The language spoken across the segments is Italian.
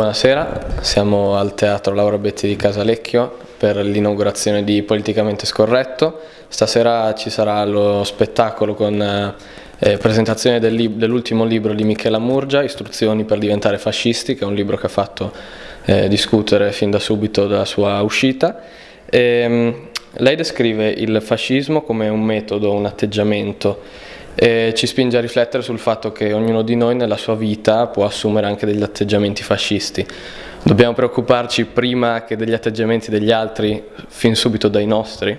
Buonasera, siamo al Teatro Laura Betti di Casalecchio per l'inaugurazione di Politicamente Scorretto. Stasera ci sarà lo spettacolo con eh, presentazione dell'ultimo libro di Michela Murgia, Istruzioni per diventare fascisti, che è un libro che ha fatto eh, discutere fin da subito dalla sua uscita. E, ehm, lei descrive il fascismo come un metodo, un atteggiamento e ci spinge a riflettere sul fatto che ognuno di noi nella sua vita può assumere anche degli atteggiamenti fascisti. Dobbiamo preoccuparci prima che degli atteggiamenti degli altri, fin subito dai nostri?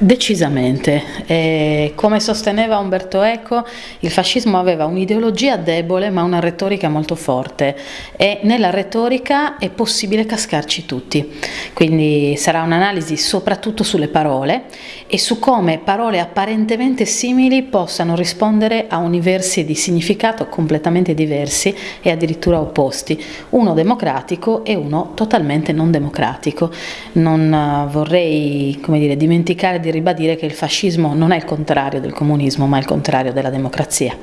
Decisamente, e come sosteneva Umberto Eco, il fascismo aveva un'ideologia debole ma una retorica molto forte. E nella retorica è possibile cascarci tutti, quindi sarà un'analisi soprattutto sulle parole e su come parole apparentemente simili possano rispondere a universi di significato completamente diversi e addirittura opposti, uno democratico e uno totalmente non democratico. Non eh, vorrei dire, dimenticare di di ribadire che il fascismo non è il contrario del comunismo, ma è il contrario della democrazia.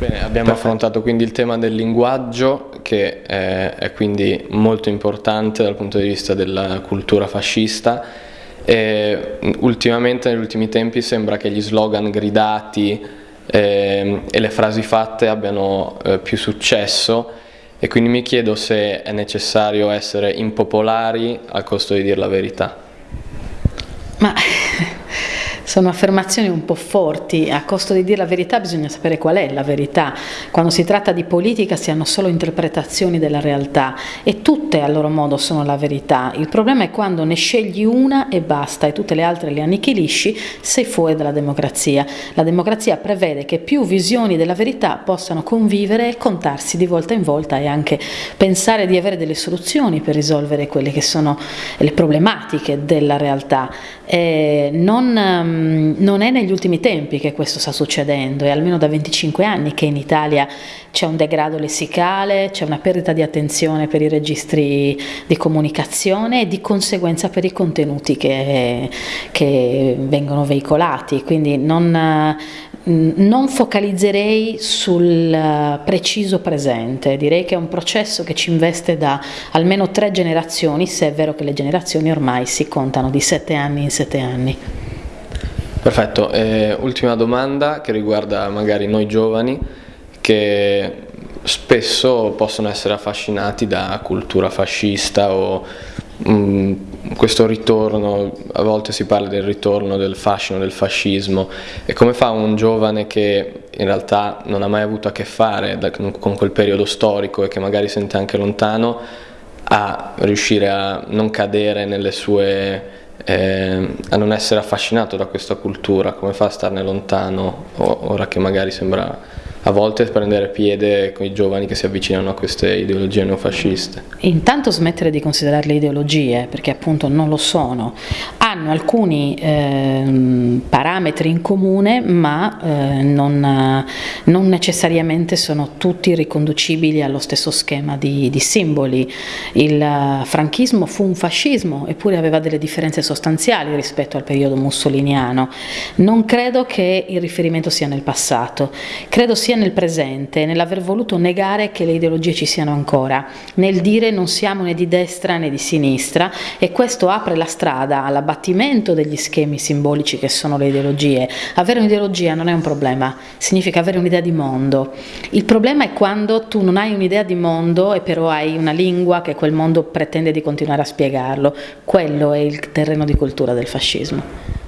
Bene, abbiamo Perfetto. affrontato quindi il tema del linguaggio che è, è, quindi molto importante dal punto di vista della cultura fascista e ultimamente negli ultimi tempi sembra che gli slogan gridati eh, e le frasi fatte abbiano eh, più successo e quindi mi chiedo se è necessario essere impopolari al costo di dire la verità. Ma sono affermazioni un po' forti, a costo di dire la verità bisogna sapere qual è la verità. Quando si tratta di politica si hanno solo interpretazioni della realtà e tutte a loro modo sono la verità. Il problema è quando ne scegli una e basta e tutte le altre le annichilisci, sei fuori dalla democrazia. La democrazia prevede che più visioni della verità possano convivere e contarsi di volta in volta e anche pensare di avere delle soluzioni per risolvere quelle che sono le problematiche della realtà. Eh, non, um, non, è negli ultimi tempi che questo sta succedendo, è almeno da 25 anni che in Italia c'è un degrado lessicale, c'è una perdita di attenzione per i registri di comunicazione e di conseguenza per i contenuti che, che vengono veicolati, quindi non, non focalizzerei sul preciso presente, direi che è un processo che ci investe da almeno tre generazioni, se è vero che le generazioni ormai si contano di sette anni in sette anni. Perfetto, eh, ultima domanda che riguarda magari noi giovani che spesso possono essere affascinati da cultura fascista o mh, mm, questo ritorno, a volte si parla del ritorno del fascino, del fascismo. E come fa un giovane che in realtà non ha mai avuto a che fare da, con quel periodo storico e che magari sente anche lontano a riuscire a non cadere nelle sue eh, a non essere affascinato da questa cultura, come fa a starne lontano ora che magari sembra a volte prendere piede con i giovani che si avvicinano a queste ideologie neofasciste. Intanto smettere di considerarle ideologie, perché appunto non lo sono. Hanno alcuni eh, parametri in comune, ma eh, non, non, necessariamente sono tutti riconducibili allo stesso schema di, di simboli. Il franchismo fu un fascismo, eppure aveva delle differenze sostanziali rispetto al periodo mussoliniano. Non credo che il riferimento sia nel passato, credo sia nel presente, nell'aver voluto negare che le ideologie ci siano ancora, nel dire non siamo né di destra né di sinistra e questo apre la strada all'abbattimento degli schemi simbolici che sono le ideologie. Avere un'ideologia non è un problema, significa avere un'idea di mondo. Il problema è quando tu non hai un'idea di mondo e però hai una lingua che quel mondo pretende di continuare a spiegarlo. Quello è il terreno di cultura del fascismo.